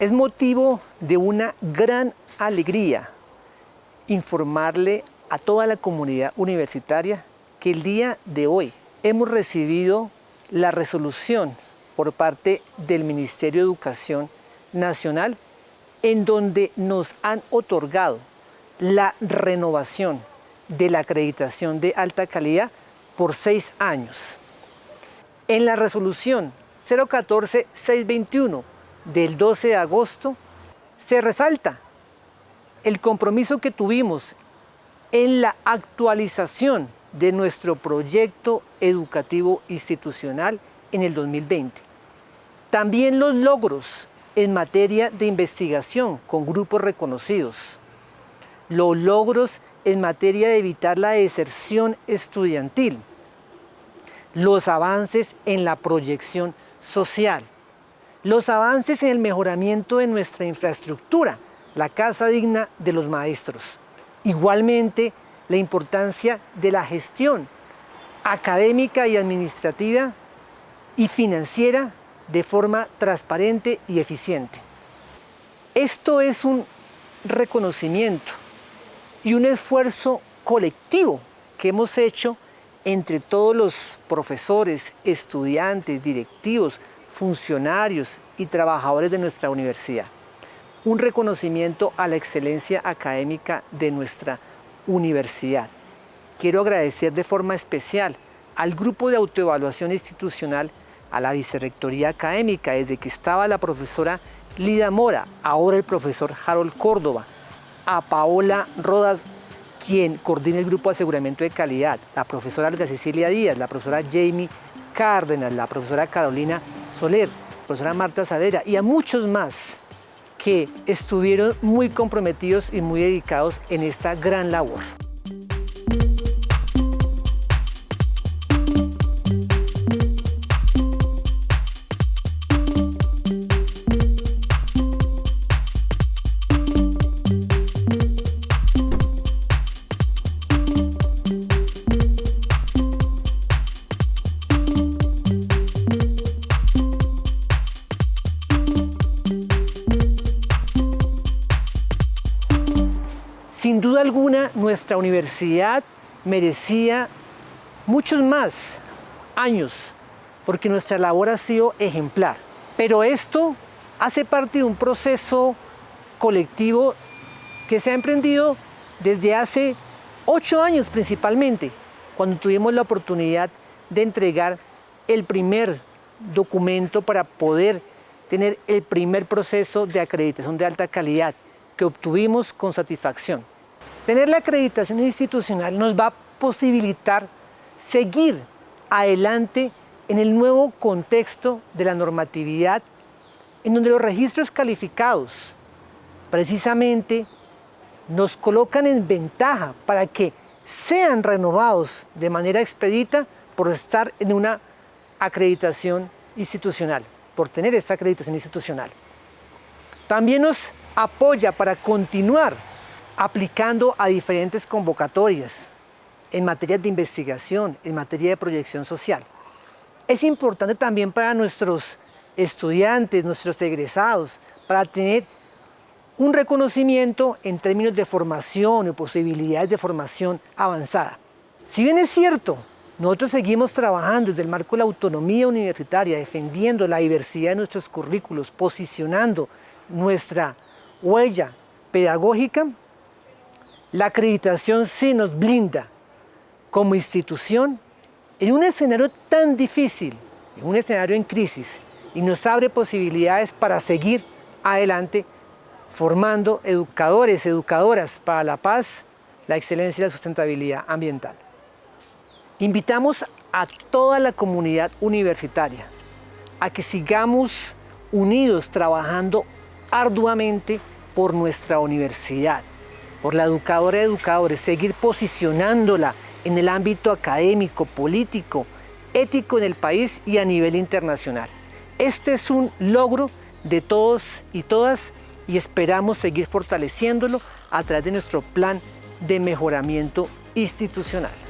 Es motivo de una gran alegría informarle a toda la comunidad universitaria que el día de hoy hemos recibido la resolución por parte del Ministerio de Educación Nacional en donde nos han otorgado la renovación de la acreditación de alta calidad por seis años. En la resolución 014-621 del 12 de agosto se resalta el compromiso que tuvimos en la actualización de nuestro proyecto educativo institucional en el 2020. También los logros en materia de investigación con grupos reconocidos, los logros en materia de evitar la deserción estudiantil, los avances en la proyección social, los avances en el mejoramiento de nuestra infraestructura, la casa digna de los maestros. Igualmente, la importancia de la gestión académica y administrativa y financiera de forma transparente y eficiente. Esto es un reconocimiento y un esfuerzo colectivo que hemos hecho entre todos los profesores, estudiantes, directivos, funcionarios y trabajadores de nuestra universidad. Un reconocimiento a la excelencia académica de nuestra universidad. Quiero agradecer de forma especial al Grupo de Autoevaluación Institucional, a la Vicerrectoría Académica, desde que estaba la profesora Lida Mora, ahora el profesor Harold Córdoba, a Paola Rodas, quien coordina el Grupo de Aseguramiento de Calidad, la profesora Olga Cecilia Díaz, la profesora Jamie Cárdenas, la profesora Carolina Soler, profesora Marta Sadera y a muchos más que estuvieron muy comprometidos y muy dedicados en esta gran labor. Sin duda alguna, nuestra universidad merecía muchos más años, porque nuestra labor ha sido ejemplar. Pero esto hace parte de un proceso colectivo que se ha emprendido desde hace ocho años principalmente, cuando tuvimos la oportunidad de entregar el primer documento para poder tener el primer proceso de acreditación de alta calidad que obtuvimos con satisfacción. Tener la acreditación institucional nos va a posibilitar seguir adelante en el nuevo contexto de la normatividad, en donde los registros calificados precisamente nos colocan en ventaja para que sean renovados de manera expedita por estar en una acreditación institucional, por tener esta acreditación institucional. También nos apoya para continuar aplicando a diferentes convocatorias en materia de investigación, en materia de proyección social. Es importante también para nuestros estudiantes, nuestros egresados, para tener un reconocimiento en términos de formación y posibilidades de formación avanzada. Si bien es cierto, nosotros seguimos trabajando desde el marco de la autonomía universitaria, defendiendo la diversidad de nuestros currículos, posicionando nuestra huella pedagógica, la acreditación sí nos blinda como institución en un escenario tan difícil, en un escenario en crisis, y nos abre posibilidades para seguir adelante formando educadores, educadoras para la paz, la excelencia y la sustentabilidad ambiental. Invitamos a toda la comunidad universitaria a que sigamos unidos trabajando arduamente por nuestra universidad, por la educadora de educadores, seguir posicionándola en el ámbito académico, político, ético en el país y a nivel internacional. Este es un logro de todos y todas y esperamos seguir fortaleciéndolo a través de nuestro plan de mejoramiento institucional.